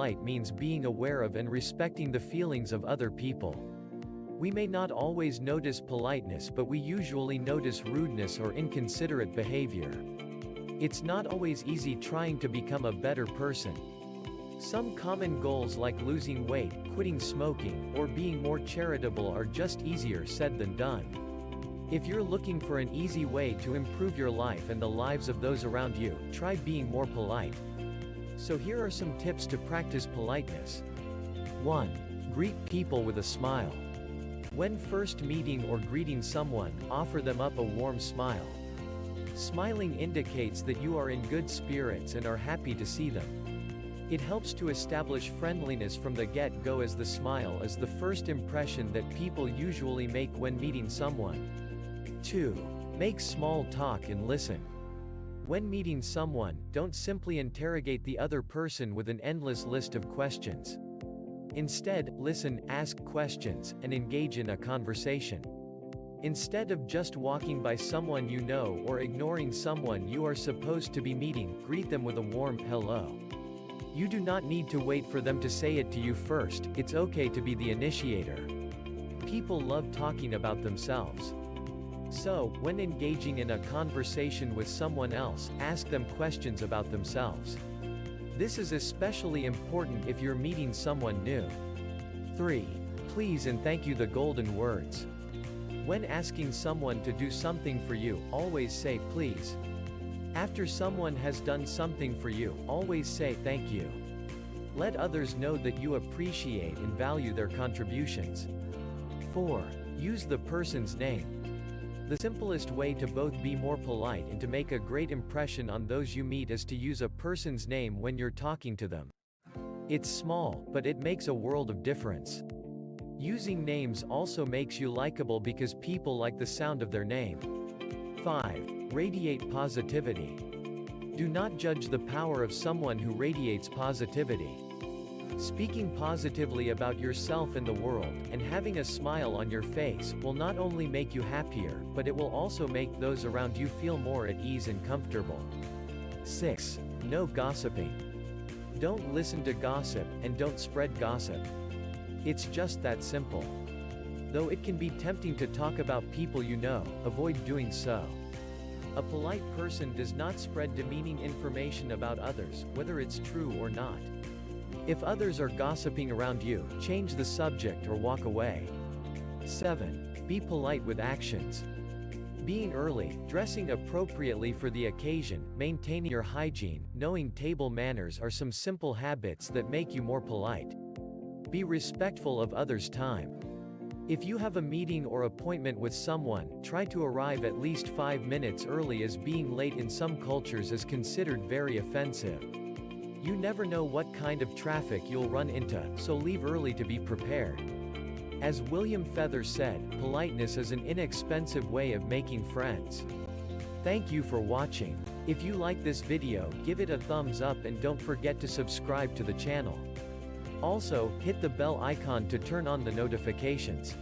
polite means being aware of and respecting the feelings of other people. We may not always notice politeness but we usually notice rudeness or inconsiderate behavior. It's not always easy trying to become a better person. Some common goals like losing weight, quitting smoking, or being more charitable are just easier said than done. If you're looking for an easy way to improve your life and the lives of those around you, try being more polite. So here are some tips to practice politeness. 1. Greet people with a smile. When first meeting or greeting someone, offer them up a warm smile. Smiling indicates that you are in good spirits and are happy to see them. It helps to establish friendliness from the get-go as the smile is the first impression that people usually make when meeting someone. 2. Make small talk and listen. When meeting someone, don't simply interrogate the other person with an endless list of questions. Instead, listen, ask questions, and engage in a conversation. Instead of just walking by someone you know or ignoring someone you are supposed to be meeting, greet them with a warm hello. You do not need to wait for them to say it to you first, it's okay to be the initiator. People love talking about themselves. So, when engaging in a conversation with someone else, ask them questions about themselves. This is especially important if you're meeting someone new. 3. Please and thank you the golden words. When asking someone to do something for you, always say please. After someone has done something for you, always say thank you. Let others know that you appreciate and value their contributions. 4. Use the person's name. The simplest way to both be more polite and to make a great impression on those you meet is to use a person's name when you're talking to them. It's small, but it makes a world of difference. Using names also makes you likable because people like the sound of their name. 5. Radiate positivity. Do not judge the power of someone who radiates positivity. Speaking positively about yourself and the world, and having a smile on your face, will not only make you happier, but it will also make those around you feel more at ease and comfortable. 6. No gossiping. Don't listen to gossip, and don't spread gossip. It's just that simple. Though it can be tempting to talk about people you know, avoid doing so. A polite person does not spread demeaning information about others, whether it's true or not. If others are gossiping around you, change the subject or walk away. 7. Be polite with actions. Being early, dressing appropriately for the occasion, maintaining your hygiene, knowing table manners are some simple habits that make you more polite. Be respectful of others' time. If you have a meeting or appointment with someone, try to arrive at least 5 minutes early as being late in some cultures is considered very offensive. You never know what kind of traffic you'll run into, so leave early to be prepared. As William Feather said, politeness is an inexpensive way of making friends. Thank you for watching. If you like this video, give it a thumbs up and don't forget to subscribe to the channel. Also, hit the bell icon to turn on the notifications.